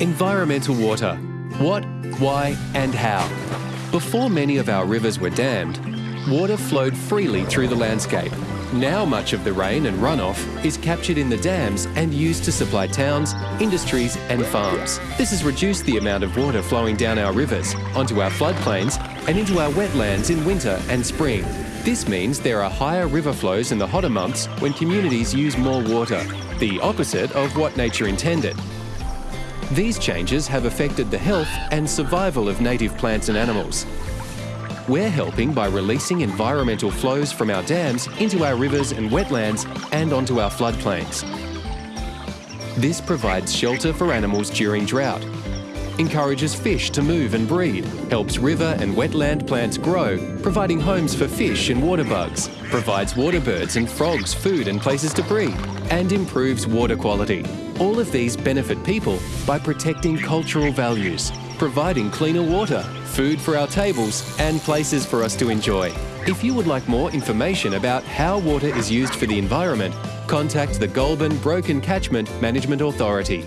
Environmental water. What, why and how. Before many of our rivers were dammed, water flowed freely through the landscape. Now much of the rain and runoff is captured in the dams and used to supply towns, industries and farms. This has reduced the amount of water flowing down our rivers, onto our floodplains and into our wetlands in winter and spring. This means there are higher river flows in the hotter months when communities use more water, the opposite of what nature intended. These changes have affected the health and survival of native plants and animals. We're helping by releasing environmental flows from our dams into our rivers and wetlands and onto our floodplains. This provides shelter for animals during drought, encourages fish to move and breed, helps river and wetland plants grow, providing homes for fish and water bugs, provides water birds and frogs food and places to breed, and improves water quality. All of these benefit people by protecting cultural values, providing cleaner water, food for our tables, and places for us to enjoy. If you would like more information about how water is used for the environment, contact the Goulburn Broken Catchment Management Authority